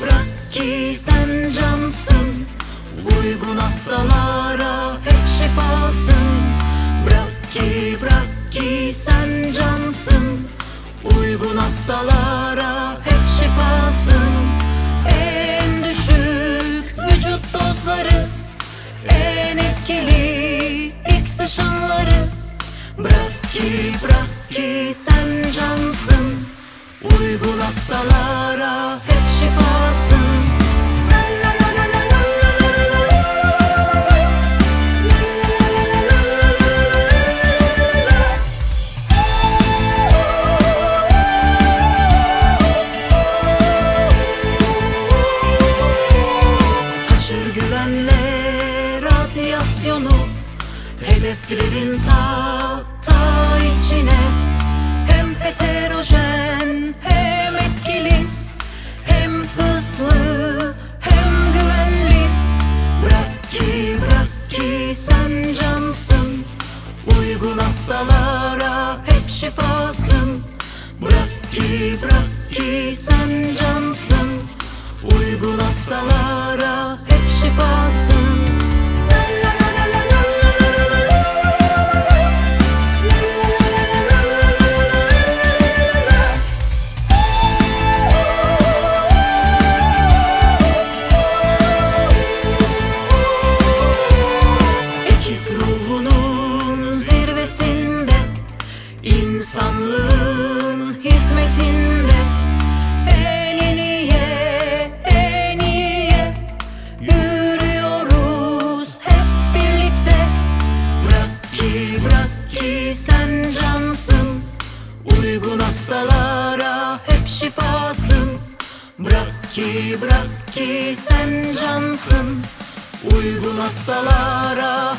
Bırak ki sen cansın. Uygun hastalara hep şifasın Bırak ki bırak ki sen cansın. Uygun hastalara hep şifasın En düşük vücut dozları En etkili ilk sıçanları Bırak ki bırak ki sen cansın. Uygun hastalara hep Hedeflerin ta ta içine. Hem heterojen hem etkili Hem hızlı hem güvenli. Bırak ki bırak ki sen cansın. Uygun hastalara hep şifasın. Bırak ki bırak ki sen cansın. Uygun hastalara hep şifasın hastalara hep şifasın. Bırak ki, bırak ki sen cansın. Uygun hastalara